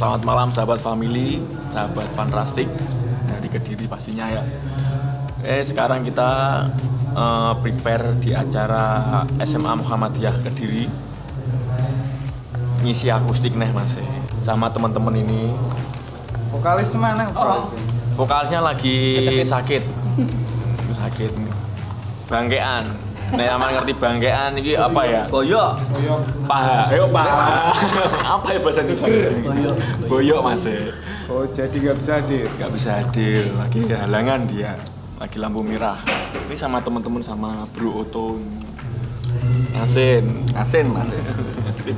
Selamat malam sahabat family, sahabat fantastik dari Kediri pastinya ya. Eh, sekarang kita eh, prepare di acara SMA Muhammadiyah Kediri. Ngisi akustik nih Mas. eh. Sama teman-teman ini. Vokalis mana? Vokalis. Vokalisnya lagi sakit. sakit. Bangkean. Nek aman ngerti bangkean iki apa ya? Boyo. Paha. Ayo paha. apa ya bahasa Indonesia? Boyo. Boyok Mas. Oh, jadi nggak bisa hadir. nggak bisa hadir. Lagi halangan dia. Lagi lampu merah. Ini sama teman-teman sama Bro Oto. Asin. Asin mas. Asin.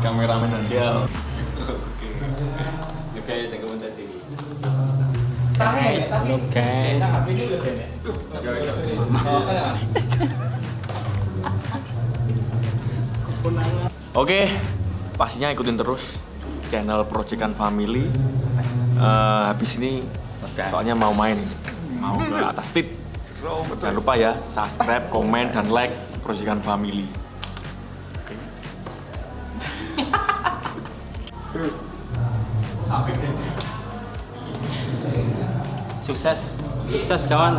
Kameramen dia Halo guys Oke, pastinya ikutin terus channel Proyekan Family. Eh, habis ini soalnya mau main mau ke atas tip. Jangan lupa ya, subscribe, komen, dan like Proyekan Family. Oke. Sukses. Sukses kawan.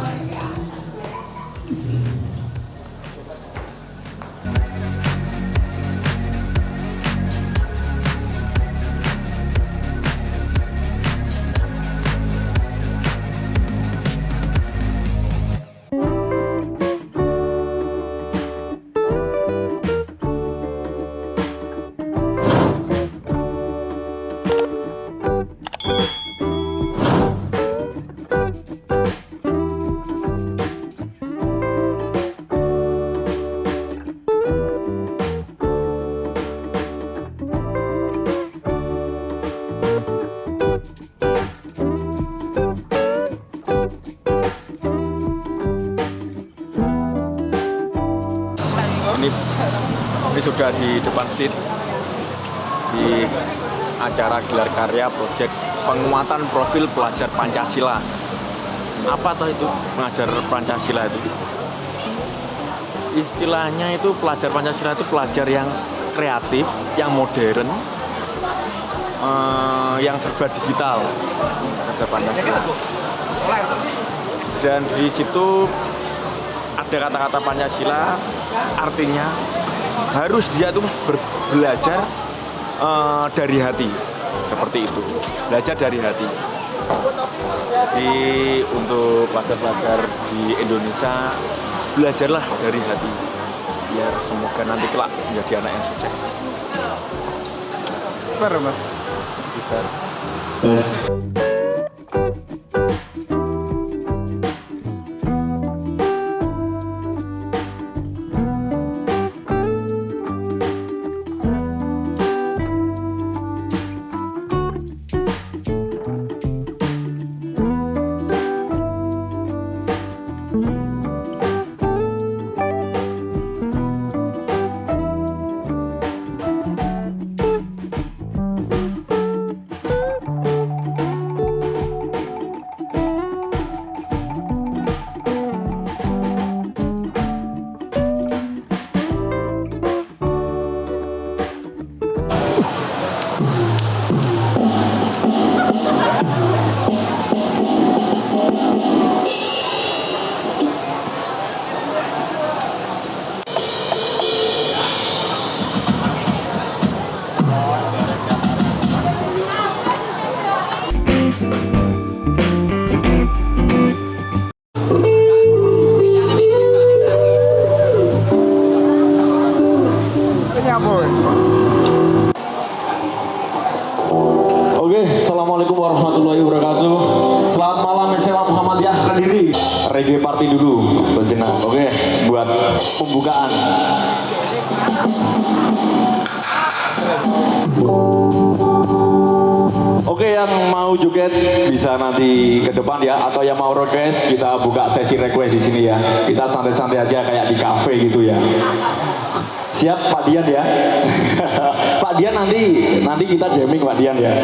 Di depan seat di acara gelar karya proyek penguatan profil pelajar Pancasila. Apa toh itu pengajar Pancasila itu? Istilahnya itu pelajar Pancasila itu pelajar yang kreatif, yang modern, eh, yang serba digital. Ada Pancasila. Dan di situ ada kata-kata Pancasila artinya harus dia tuh belajar eh, dari hati. Seperti itu. Belajar dari hati. Jadi untuk pelajar-pelajar di Indonesia belajarlah dari hati. Biar semoga nanti kelak menjadi anak yang sukses. Baru mas. Kita depan ya Atau yang mau request, kita buka sesi request di sini ya Kita santai-santai aja kayak di cafe gitu ya Siap Pak Dian ya. Pak Dian nanti nanti kita jamming Pak Dian ya.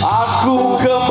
Aku kembali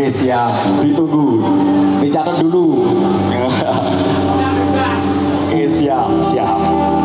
Oke siap. Ditunggu. Dicatat dulu. Oke siap siap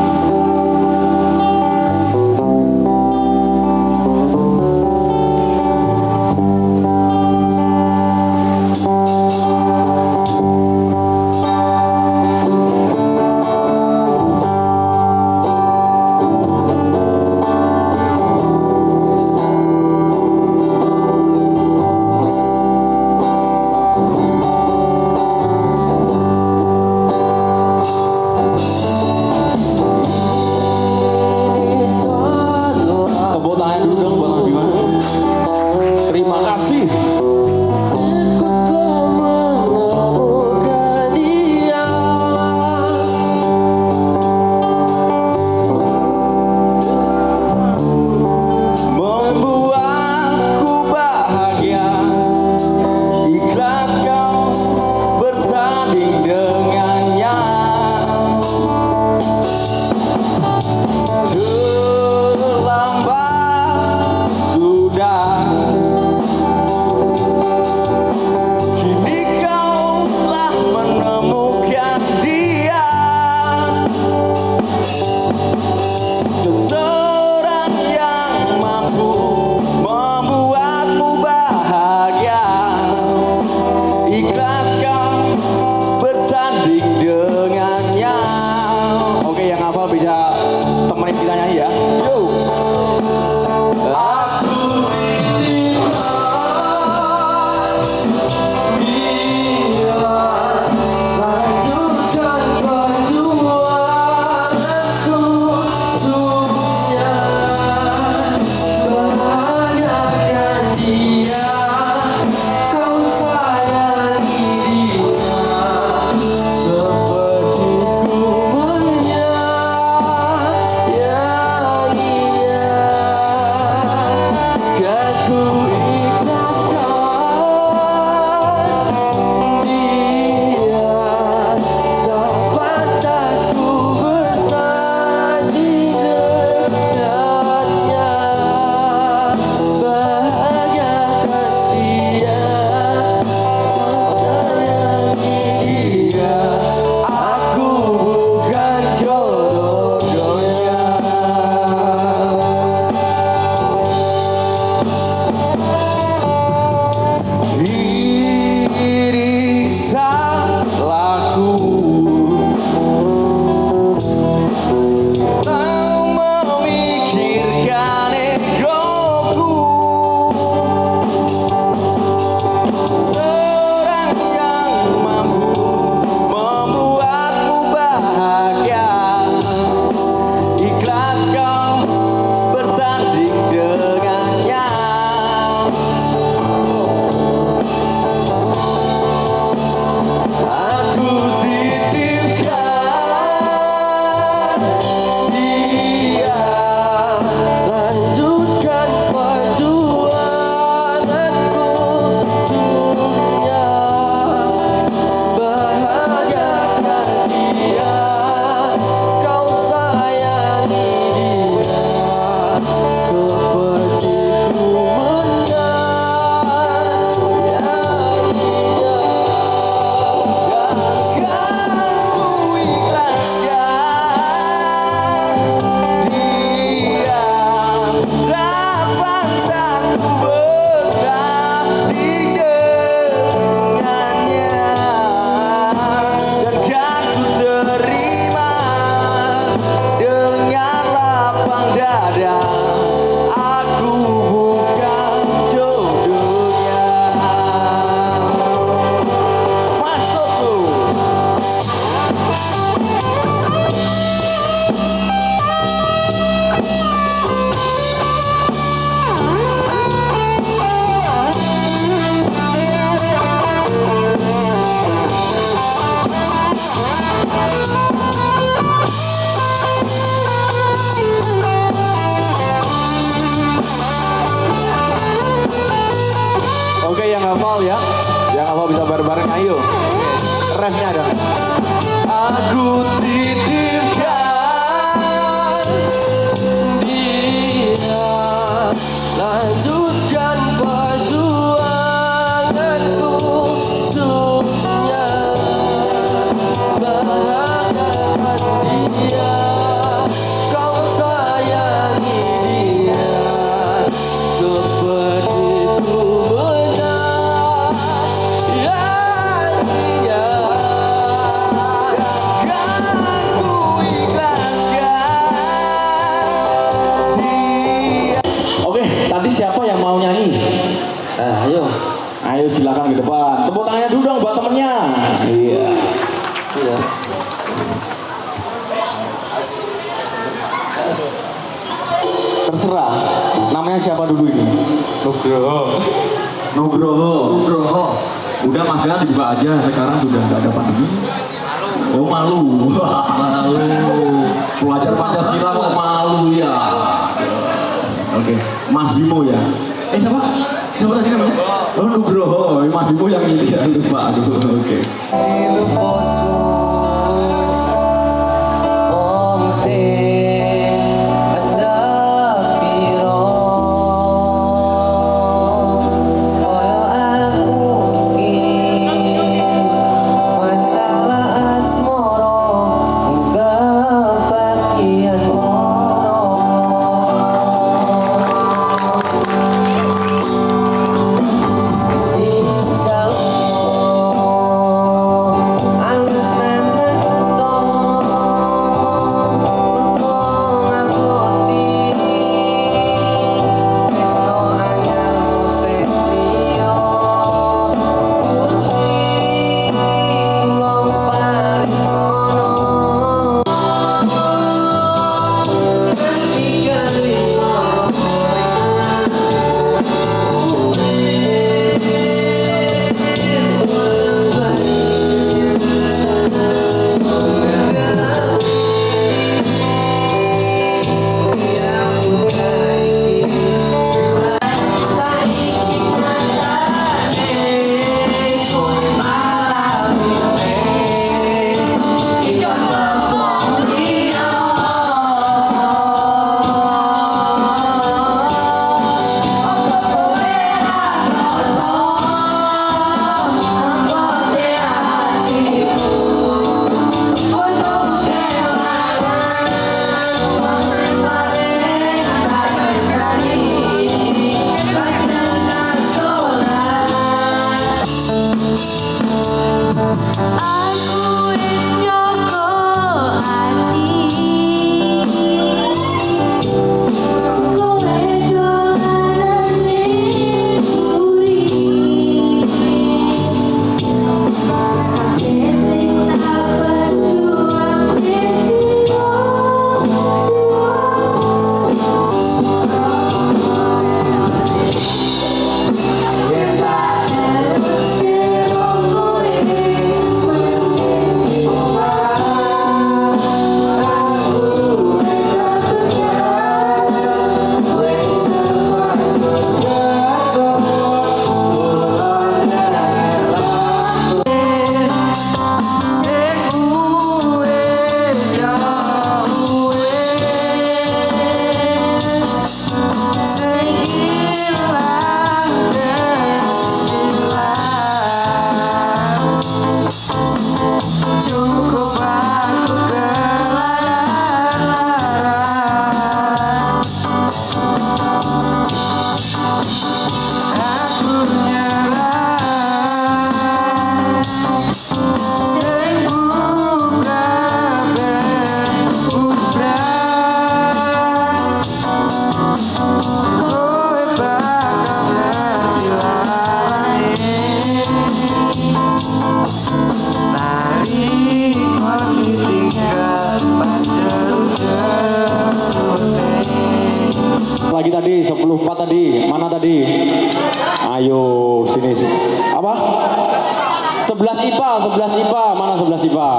11 IPA, 11 IPA, mana 11 IPA?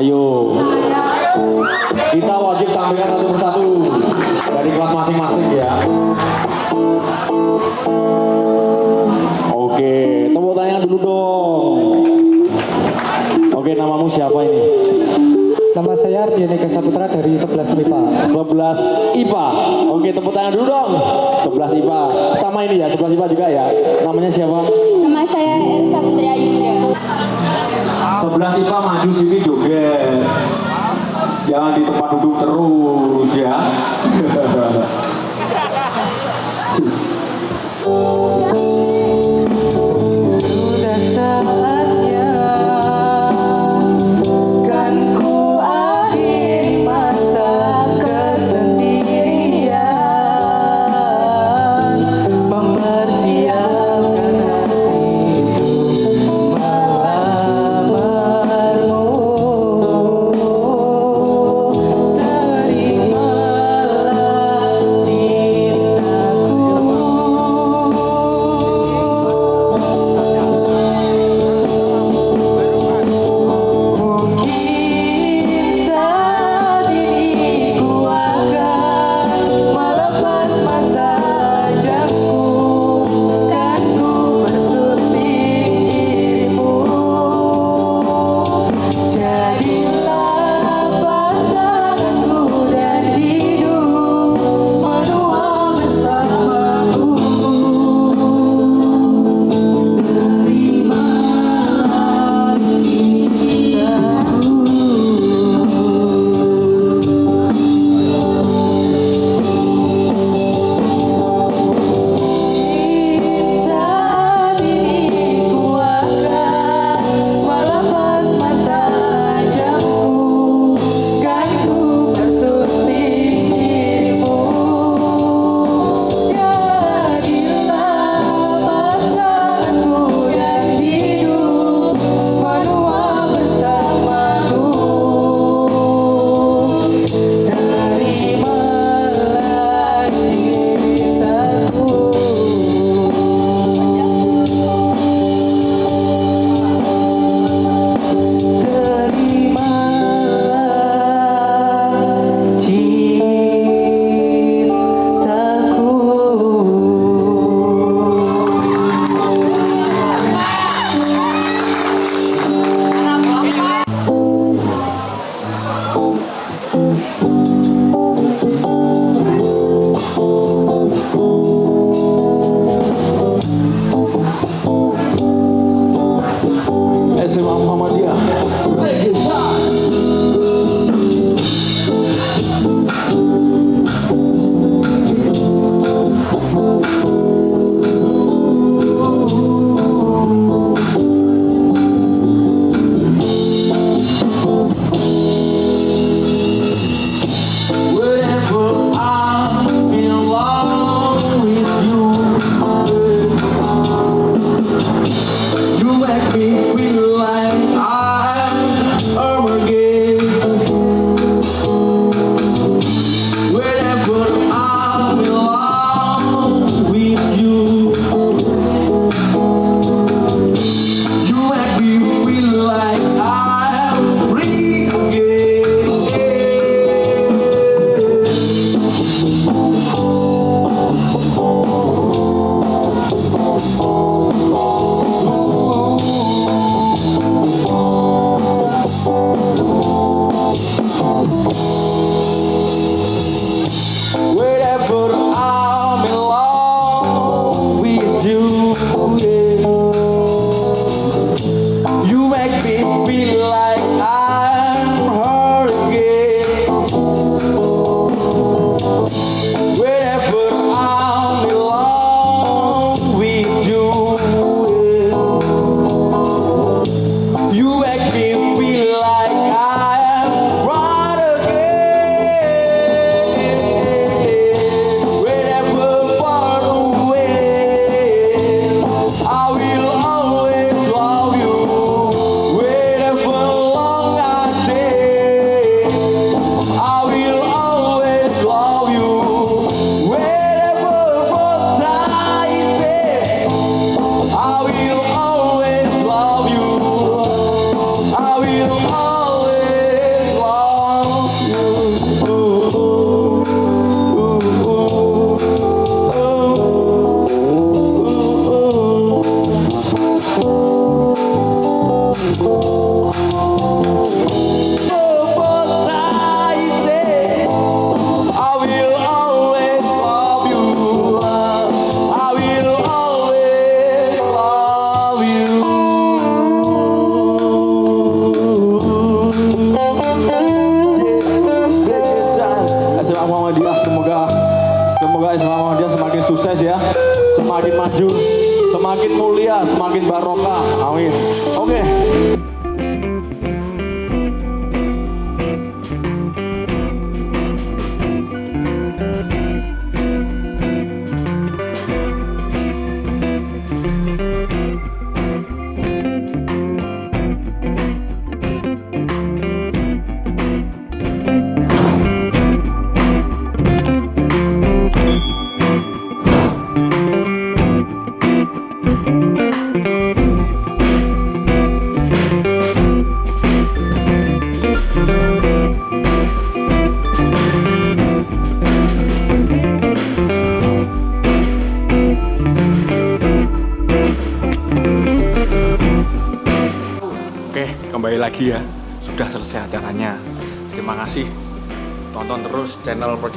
Ayo. Kita wajib tampilkan satu persatu dari kelas masing-masing ya. Oke, tepuk tangan dulu dong. Oke, namamu siapa ini? Nama saya Dian Ega Saputra dari 11 IPA. 11 IPA. Oke, tepuk tangan dulu dong. 11 IPA. Sama ini ya, 11 IPA juga ya. Namanya siapa? Nama saya Elsa Putri Ayunda. 11 IPA maju sini juga. Jangan di tempat duduk terus ya.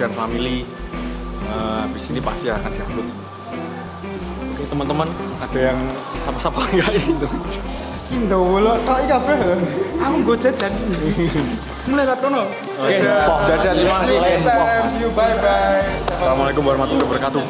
Project Family. Eh, habis ini pasti akan diupload. Oke teman-teman, ada yang sapa-sapa enggak ini? Indo lo tok iki kabeh. Aku nggo jajan. Mulai lat kono. Oke, Pok, dadah, terima kasih. Bye bye. Assalamualaikum warahmatullahi wabarakatuh.